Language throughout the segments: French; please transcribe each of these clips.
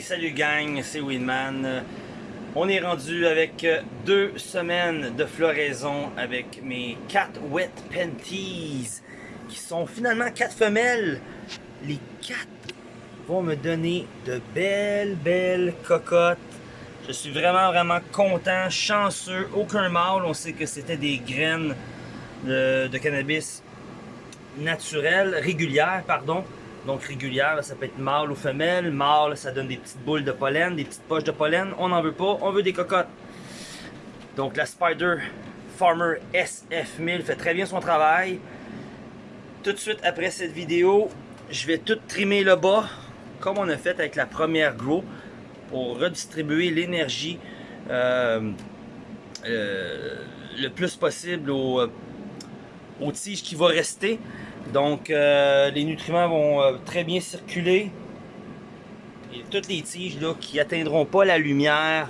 salut gang, c'est Winman. On est rendu avec deux semaines de floraison avec mes 4 Wet Panties qui sont finalement quatre femelles. Les quatre vont me donner de belles, belles cocottes. Je suis vraiment, vraiment content, chanceux, aucun mâle. On sait que c'était des graines de, de cannabis naturelles, régulières, pardon. Donc régulière, ça peut être mâle ou femelle. Mâle, ça donne des petites boules de pollen, des petites poches de pollen. On n'en veut pas, on veut des cocottes. Donc la Spider Farmer SF1000 fait très bien son travail. Tout de suite après cette vidéo, je vais tout trimer le bas, comme on a fait avec la première Grow, pour redistribuer l'énergie euh, euh, le plus possible aux, aux tiges qui vont rester. Donc, euh, les nutriments vont euh, très bien circuler. Et toutes les tiges là, qui atteindront pas la lumière,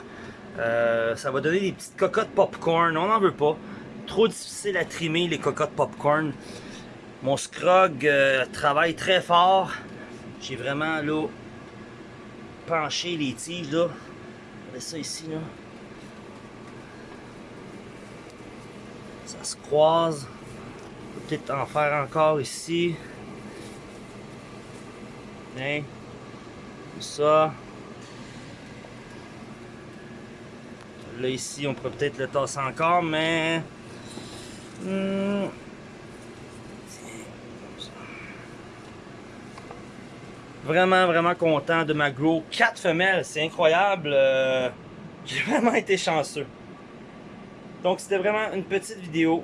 euh, ça va donner des petites cocottes popcorn. On n'en veut pas. Trop difficile à trimer les cocottes popcorn. Mon scrog travaille très fort. J'ai vraiment là penché les tiges là. Regardez ça ici là. Ça se croise peut-être en faire encore ici. Hein? Ça. Là, ici, on pourrait peut-être le tasser encore, mais... Hmm. Vraiment, vraiment content de ma grow. 4 femelles, c'est incroyable. Euh, j'ai vraiment été chanceux. Donc, c'était vraiment une petite vidéo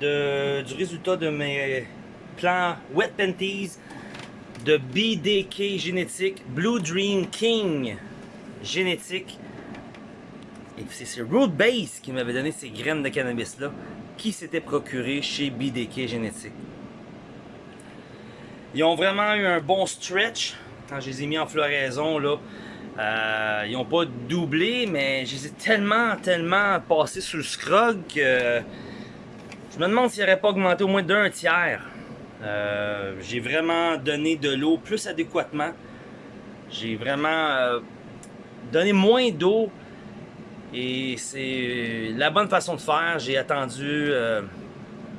du résultat de mes plants Wet Panties de BDK génétique Blue Dream King génétique. Et c'est Root Base qui m'avait donné ces graines de cannabis là qui s'était procuré chez BDK génétique. Ils ont vraiment eu un bon stretch quand je les ai mis en floraison là. Euh, ils n'ont pas doublé, mais je les ai tellement, tellement passés sous le scrog que je me demande s'il n'aurait pas augmenté au moins d'un tiers. Euh, j'ai vraiment donné de l'eau plus adéquatement. J'ai vraiment euh, donné moins d'eau. Et c'est la bonne façon de faire. J'ai attendu euh,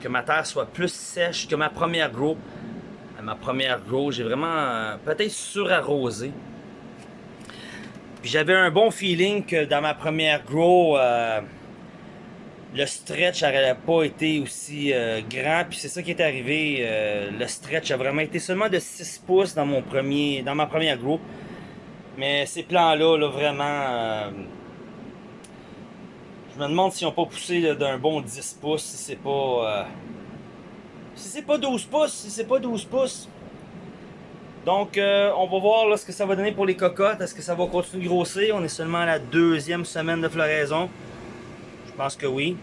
que ma terre soit plus sèche que ma première grow. À ma première grow, j'ai vraiment peut-être surarrosé. Puis j'avais un bon feeling que dans ma première grow le stretch n'aurait pas été aussi euh, grand. Puis c'est ça qui est arrivé. Euh, le stretch a vraiment été seulement de 6 pouces dans mon premier ma première groupe. Mais ces plans-là, là, vraiment... Euh, je me demande s'ils n'ont pas poussé d'un bon 10 pouces, si c'est pas... si c'est pas 12 pouces, si c'est pas 12 pouces. Donc, on va voir ce que ça va donner pour les cocottes. Est-ce que ça va continuer de grossir? On est seulement à la deuxième semaine de floraison. Je pense que oui.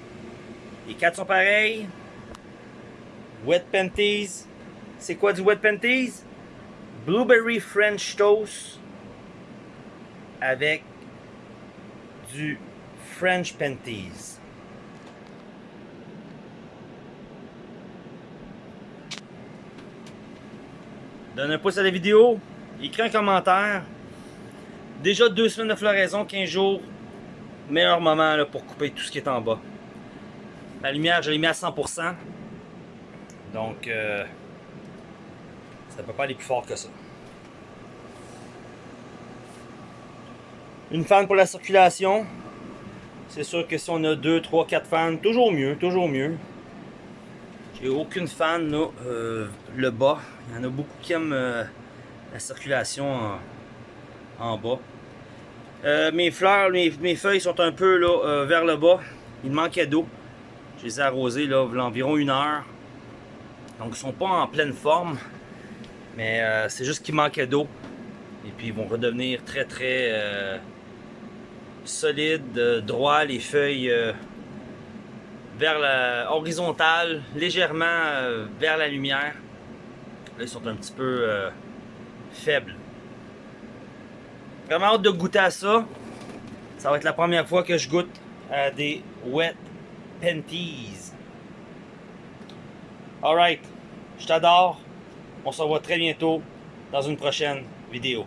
Les quatre sont pareils. Wet Panties. C'est quoi du Wet Panties? Blueberry French Toast avec du French Panties. Donne un pouce à la vidéo, écris un commentaire. Déjà deux semaines de floraison, 15 jours, meilleur moment pour couper tout ce qui est en bas. La lumière, je l'ai mis à 100%. Donc, euh, ça peut pas aller plus fort que ça. Une fan pour la circulation. C'est sûr que si on a 2, 3, 4 fans, toujours mieux, toujours mieux. J'ai aucune fan là, euh, le bas. Il y en a beaucoup qui aiment euh, la circulation en bas. Euh, mes fleurs, mes, feuilles sont un peu là, euh, vers le bas. Il manquait d'eau. Je les ai arrosées là, environ une heure. Donc ils sont pas en pleine forme. Mais euh, c'est juste qu'il manquait d'eau. Et puis ils vont redevenir très très solides, droits, les feuilles vers la horizontale, légèrement vers la lumière. Là ils sont un petit peu faibles. Vraiment hâte de goûter à ça. Ça va être la première fois que je goûte à des wet panties. Alright, je t'adore. On se revoit très bientôt dans une prochaine vidéo.